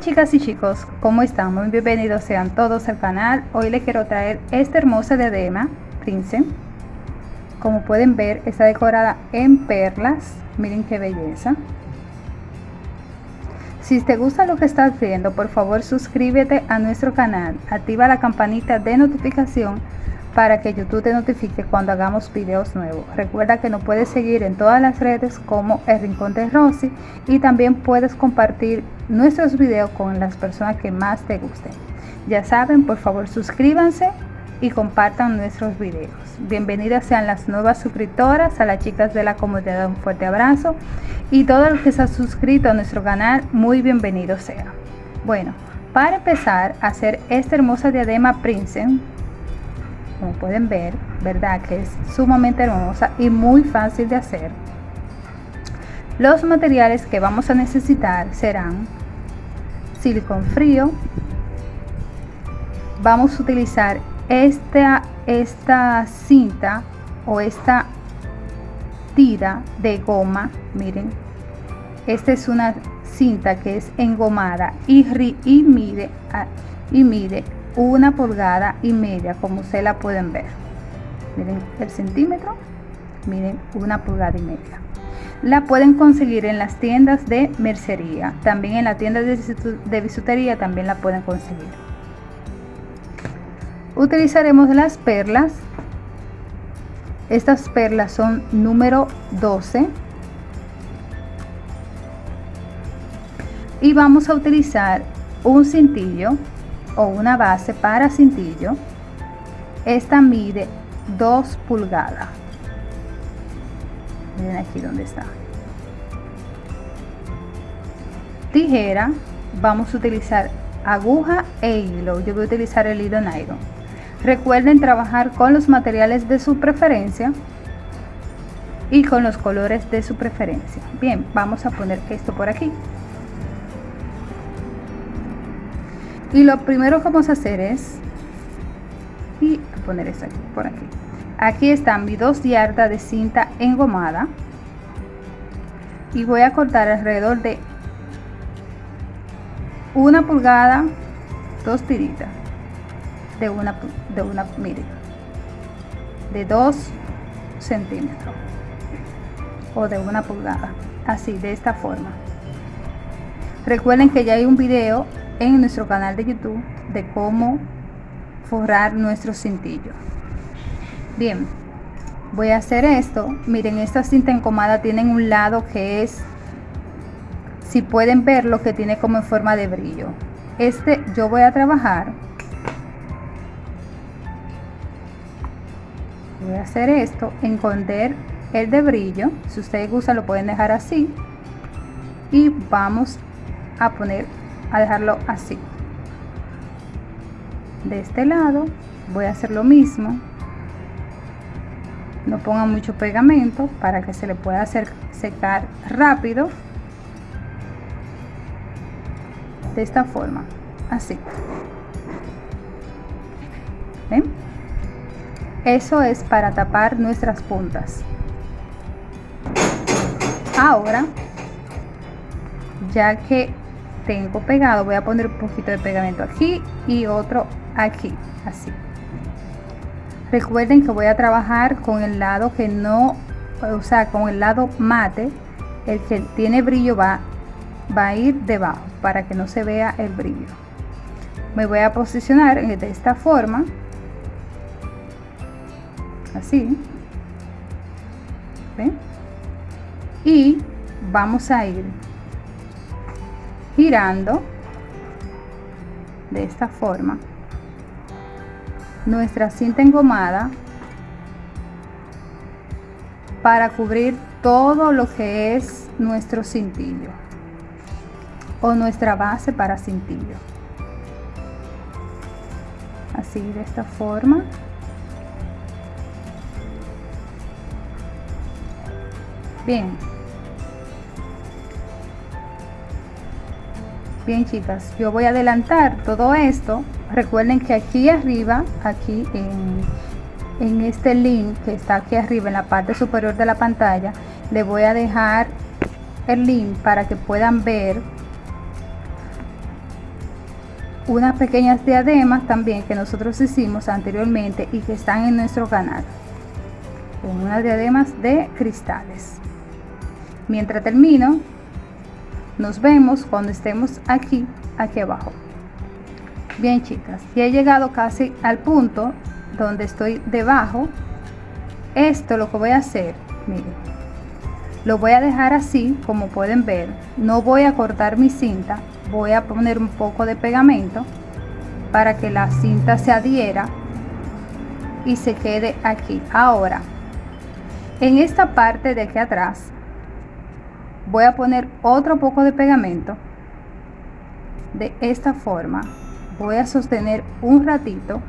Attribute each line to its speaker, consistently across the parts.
Speaker 1: Chicas y chicos, ¿cómo están? Muy bienvenidos sean todos al canal. Hoy les quiero traer esta hermosa diadema Prince. Como pueden ver, está decorada en perlas. Miren qué belleza. Si te gusta lo que estás viendo, por favor suscríbete a nuestro canal. Activa la campanita de notificación para que YouTube te notifique cuando hagamos videos nuevos. Recuerda que nos puedes seguir en todas las redes como El Rincón de Rosy y también puedes compartir nuestros videos con las personas que más te gusten. Ya saben, por favor suscríbanse y compartan nuestros videos. Bienvenidas sean las nuevas suscriptoras, a las chicas de la comunidad un fuerte abrazo y todos los que se han suscrito a nuestro canal, muy bienvenidos sean. Bueno, para empezar a hacer esta hermosa diadema Prince, como pueden ver, ¿verdad? Que es sumamente hermosa y muy fácil de hacer. Los materiales que vamos a necesitar serán silicón frío. Vamos a utilizar esta, esta cinta o esta tira de goma. Miren, esta es una cinta que es engomada y, y mide, y mide una pulgada y media como se la pueden ver. Miren el centímetro miren una pulgada y media. La pueden conseguir en las tiendas de mercería. También en la tienda de bisutería también la pueden conseguir. Utilizaremos las perlas. Estas perlas son número 12 y vamos a utilizar un cintillo o una base para cintillo. Esta mide 2 pulgadas. Aquí donde está. Tijera, vamos a utilizar aguja e hilo. Yo voy a utilizar el hilo nylon. Recuerden trabajar con los materiales de su preferencia y con los colores de su preferencia. Bien, vamos a poner esto por aquí. Y lo primero que vamos a hacer es y poner esto aquí por aquí. Aquí están mis dos yardas de cinta engomada. Y voy a cortar alrededor de una pulgada dos tiritas de una de una mire de dos centímetros o de una pulgada así de esta forma. Recuerden que ya hay un video en nuestro canal de YouTube de cómo forrar nuestro cintillo. Bien, voy a hacer esto. Miren, esta cinta encomada tiene un lado que es, si pueden ver lo que tiene como en forma de brillo. Este yo voy a trabajar. Voy a hacer esto, esconder el de brillo. Si ustedes gustan lo pueden dejar así. Y vamos a poner a dejarlo así. De este lado voy a hacer lo mismo. No pongan mucho pegamento para que se le pueda hacer secar rápido. De esta forma así. ¿Ven? eso es para tapar nuestras puntas. Ahora ya que tengo pegado voy a poner un poquito de pegamento aquí y otro aquí así recuerden que voy a trabajar con el lado que no o sea con el lado mate el que tiene brillo va va a ir debajo para que no se vea el brillo me voy a posicionar de esta forma así ¿ven? y vamos a ir girando de esta forma. Nuestra cinta engomada para cubrir todo lo que es nuestro cintillo o nuestra base para cintillo. Así de esta forma. Bien bien chicas. Yo voy a adelantar todo esto. Recuerden que aquí arriba aquí en, en este link que está aquí arriba en la parte superior de la pantalla le voy a dejar el link para que puedan ver unas pequeñas diademas también que nosotros hicimos anteriormente y que están en nuestro canal. Unas diademas de cristales. Mientras termino nos vemos cuando estemos aquí aquí abajo. Bien chicas ya he llegado casi al punto donde estoy debajo. Esto lo que voy a hacer miren lo voy a dejar así como pueden ver. No voy a cortar mi cinta voy a poner un poco de pegamento para que la cinta se adhiera y se quede aquí. Ahora en esta parte de aquí atrás voy a poner otro poco de pegamento. De esta forma voy a sostener un ratito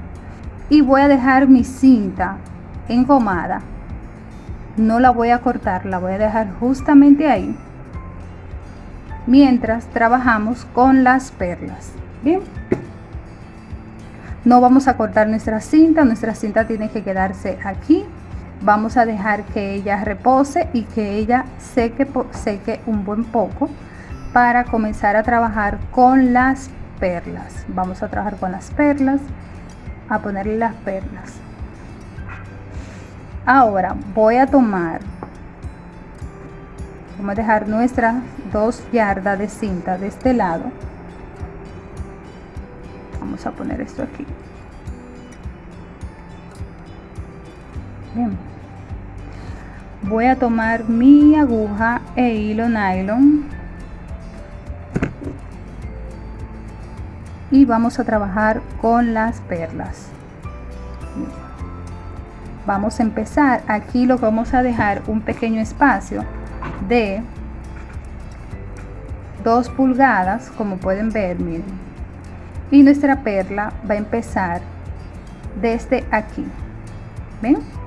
Speaker 1: y voy a dejar mi cinta engomada. No la voy a cortar la voy a dejar justamente ahí mientras trabajamos con las perlas. Bien no vamos a cortar nuestra cinta nuestra cinta tiene que quedarse aquí vamos a dejar que ella repose y que ella seque seque un buen poco para comenzar a trabajar con las perlas. Vamos a trabajar con las perlas a ponerle las perlas. Ahora voy a tomar vamos a dejar nuestras dos yardas de cinta de este lado. Vamos a poner esto aquí. Voy a tomar mi aguja e hilo nylon. Y vamos a trabajar con las perlas. Vamos a empezar. Aquí lo vamos a dejar un pequeño espacio de 2 pulgadas como pueden ver miren. Y nuestra perla va a empezar desde aquí. Ven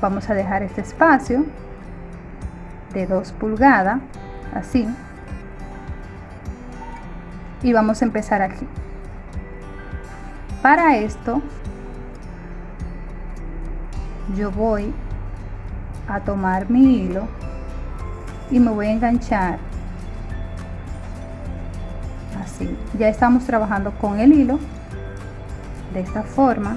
Speaker 1: vamos a dejar este espacio de 2 pulgadas así. Y vamos a empezar aquí. Para esto yo voy a tomar mi hilo y me voy a enganchar así. Ya estamos trabajando con el hilo de esta forma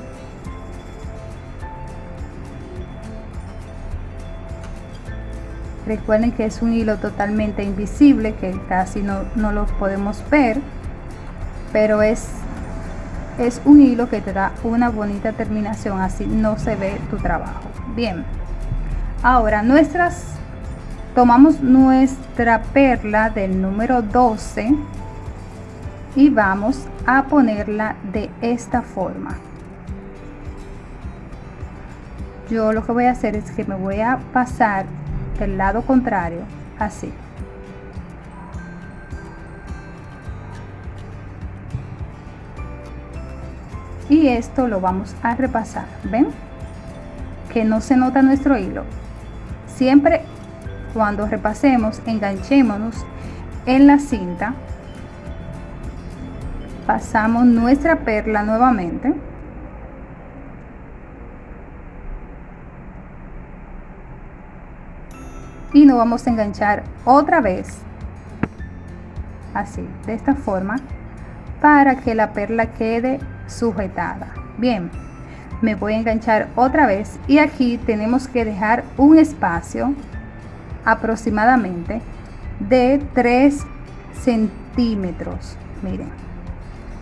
Speaker 1: recuerden que es un hilo totalmente invisible que casi no, no lo podemos ver pero es es un hilo que te da una bonita terminación así no se ve tu trabajo. Bien ahora nuestras tomamos nuestra perla del número 12 y vamos a ponerla de esta forma. Yo lo que voy a hacer es que me voy a pasar del lado contrario así. Y esto lo vamos a repasar ven que no se nota nuestro hilo. Siempre cuando repasemos enganchémonos en la cinta pasamos nuestra perla nuevamente y nos vamos a enganchar otra vez así de esta forma para que la perla quede sujetada. Bien me voy a enganchar otra vez y aquí tenemos que dejar un espacio aproximadamente de 3 centímetros miren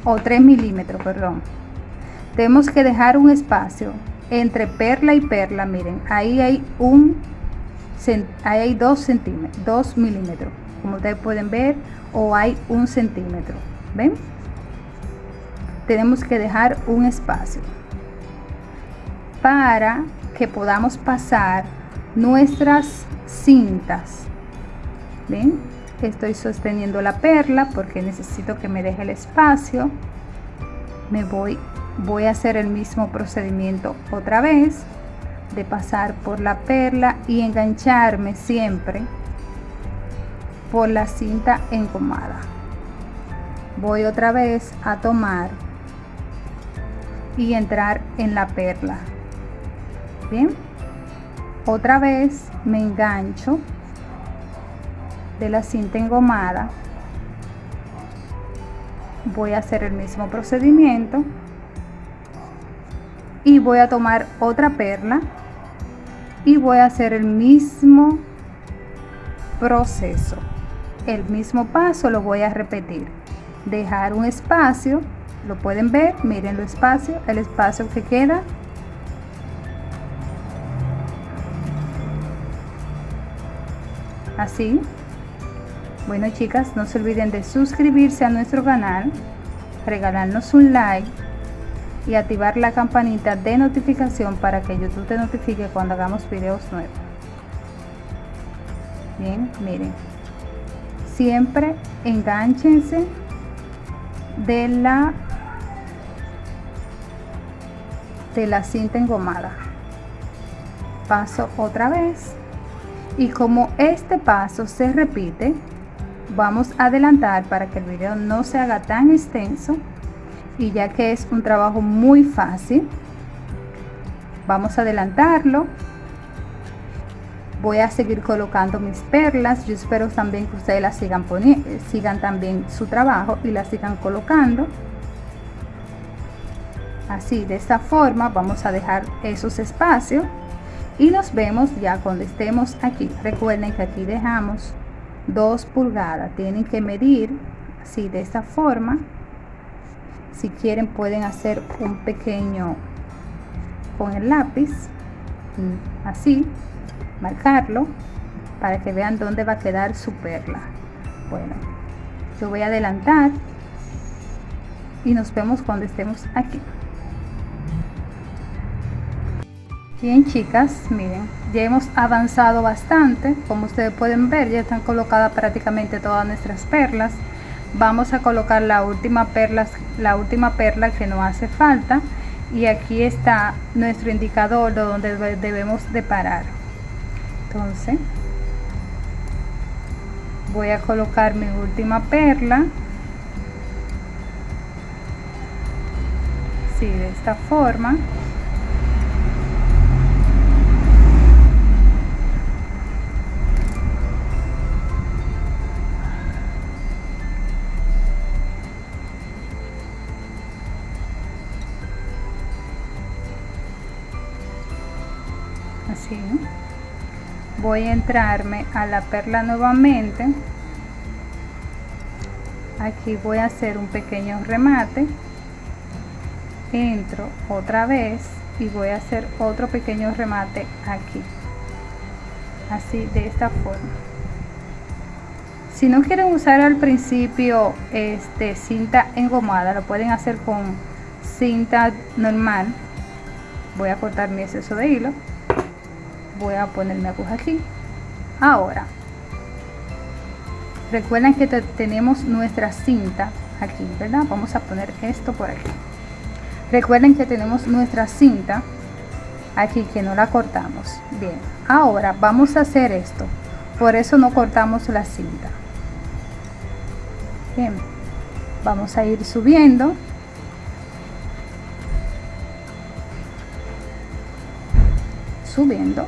Speaker 1: o 3 milímetros perdón. Tenemos que dejar un espacio entre perla y perla miren ahí hay un hay 2 centímetros 2 milímetros como ustedes pueden ver o hay un centímetro ven tenemos que dejar un espacio para que podamos pasar nuestras cintas ven estoy sosteniendo la perla porque necesito que me deje el espacio. Me voy voy a hacer el mismo procedimiento otra vez de pasar por la perla y engancharme siempre por la cinta engomada. Voy otra vez a tomar y entrar en la perla. Bien otra vez me engancho de la cinta engomada. Voy a hacer el mismo procedimiento y voy a tomar otra perla y voy a hacer el mismo proceso. El mismo paso lo voy a repetir. Dejar un espacio lo pueden ver miren el espacio el espacio que queda. Así. Bueno chicas no se olviden de suscribirse a nuestro canal regalarnos un like y activar la campanita de notificación para que youtube te notifique cuando hagamos videos nuevos. Bien miren. Siempre enganchense de la de la cinta engomada. Paso otra vez. Y como este paso se repite vamos a adelantar para que el video no se haga tan extenso y ya que es un trabajo muy fácil vamos a adelantarlo. Voy a seguir colocando mis perlas. Yo espero también que ustedes las sigan poniendo sigan también su trabajo y las sigan colocando. Así de esta forma vamos a dejar esos espacios y nos vemos ya cuando estemos aquí. Recuerden que aquí dejamos 2 pulgadas. Tienen que medir así de esta forma si quieren pueden hacer un pequeño con el lápiz así marcarlo para que vean dónde va a quedar su perla. Bueno yo voy a adelantar y nos vemos cuando estemos aquí. Bien chicas miren ya hemos avanzado bastante. Como ustedes pueden ver ya están colocadas prácticamente todas nuestras perlas vamos a colocar la última perla la última perla que no hace falta. Y aquí está nuestro indicador de donde debemos de parar. Entonces voy a colocar mi última perla. Sí, de esta forma así voy a entrarme a la perla nuevamente. Aquí voy a hacer un pequeño remate. Entro otra vez y voy a hacer otro pequeño remate aquí. Así de esta forma. Si no quieren usar al principio este cinta engomada lo pueden hacer con cinta normal. Voy a cortar mi exceso de hilo voy a poner mi aguja aquí. Ahora recuerden que tenemos nuestra cinta aquí verdad vamos a poner esto por aquí. Recuerden que tenemos nuestra cinta aquí que no la cortamos. Bien ahora vamos a hacer esto. Por eso no cortamos la cinta. Bien vamos a ir subiendo. Subiendo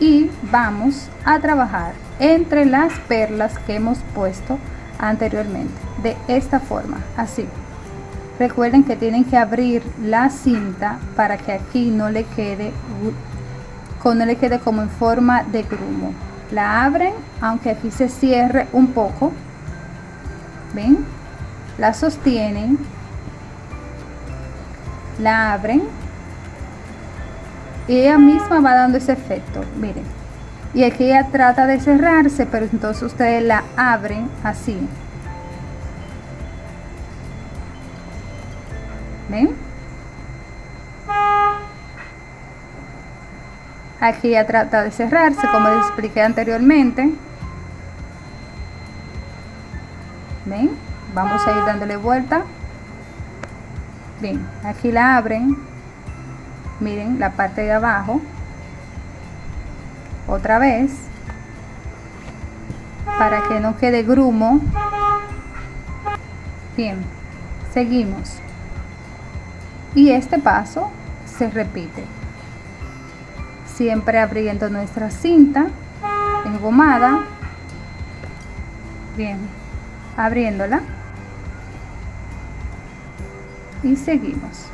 Speaker 1: y vamos a trabajar entre las perlas que hemos puesto anteriormente de esta forma así. Recuerden que tienen que abrir la cinta para que aquí no le quede no le quede como en forma de grumo. La abren aunque aquí se cierre un poco. Ven la sostienen. La abren y ella misma va dando ese efecto miren. Y aquí ella trata de cerrarse pero entonces ustedes la abren así. Ven aquí ella trata de cerrarse como les expliqué anteriormente. Ven vamos a ir dándole vuelta. Bien aquí la abren miren la parte de abajo. Otra vez. Para que no quede grumo. Bien seguimos. Y este paso se repite. Siempre abriendo nuestra cinta engomada. Bien abriéndola. Y seguimos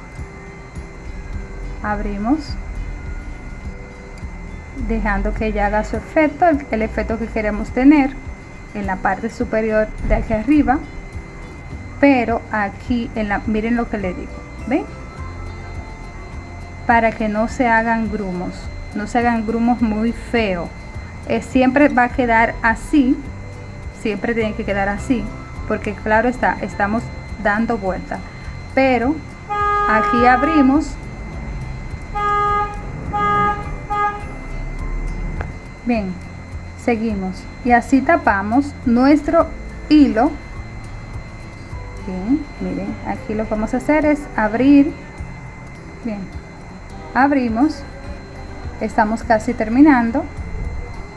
Speaker 1: abrimos dejando que ella haga su efecto el, efecto que queremos tener en la parte superior de aquí arriba pero aquí en la miren lo que le digo ven para que no se hagan grumos no se hagan grumos muy feos eh, siempre va a quedar así siempre tiene que quedar así porque claro está estamos dando vuelta. Pero aquí abrimos bien seguimos. Y así tapamos nuestro hilo. Bien miren aquí lo que vamos a hacer es abrir. Bien abrimos. Estamos casi terminando.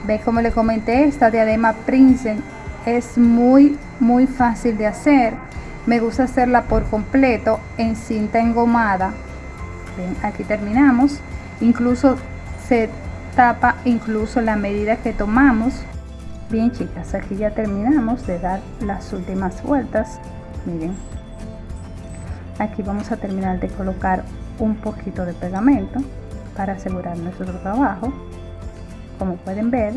Speaker 1: Ve como le comenté esta diadema prince es muy muy fácil de hacer. Me gusta hacerla por completo en cinta engomada. Bien aquí terminamos. Incluso se incluso la medida que tomamos. Bien chicas aquí ya terminamos de dar las últimas vueltas. Miren aquí vamos a terminar de colocar un poquito de pegamento para asegurar nuestro trabajo. Como pueden ver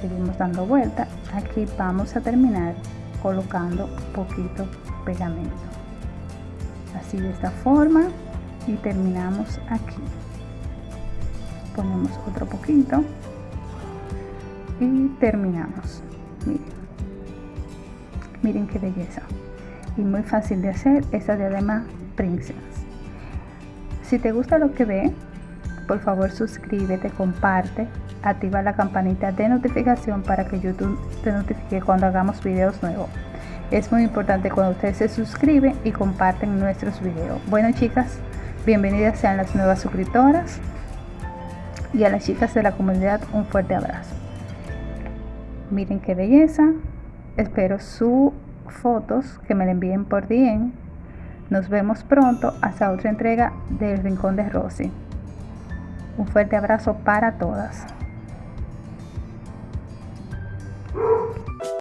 Speaker 1: seguimos dando vuelta. Aquí vamos a terminar colocando poquito pegamento. Así de esta forma y terminamos aquí ponemos otro poquito. Y terminamos. Miren. Miren qué belleza. Y muy fácil de hacer esta diadema princess si te gusta lo que ve por favor suscríbete comparte activa la campanita de notificación para que youtube te notifique cuando hagamos videos nuevos. Es muy importante cuando ustedes se suscriben y comparten nuestros videos. Bueno chicas bienvenidas sean las nuevas suscriptoras y a las chicas de la comunidad un fuerte abrazo. Miren qué belleza. Espero sus fotos que me la envíen por DM. Nos vemos pronto hasta otra entrega del Rincón de Rosy. Un fuerte abrazo para todas.